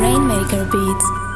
Rainmaker Beats.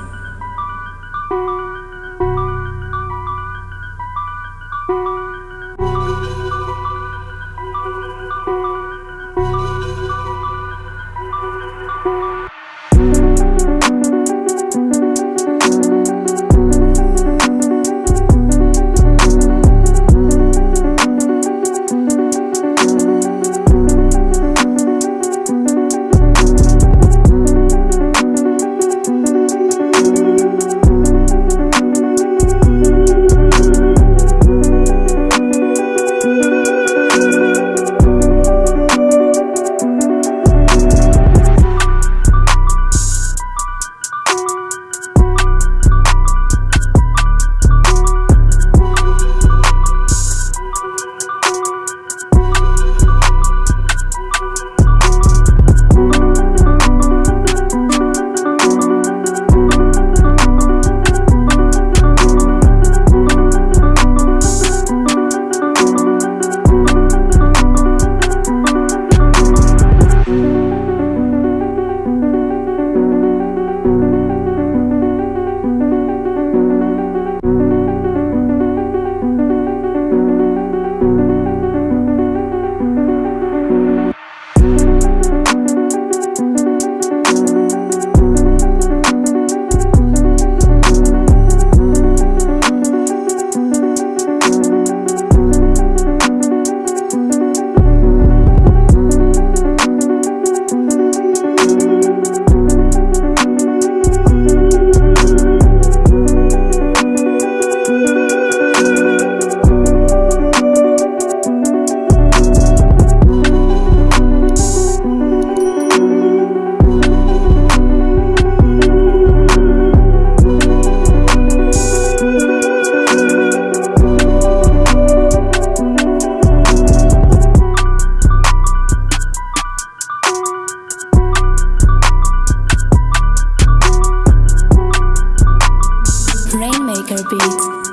Maker Beats.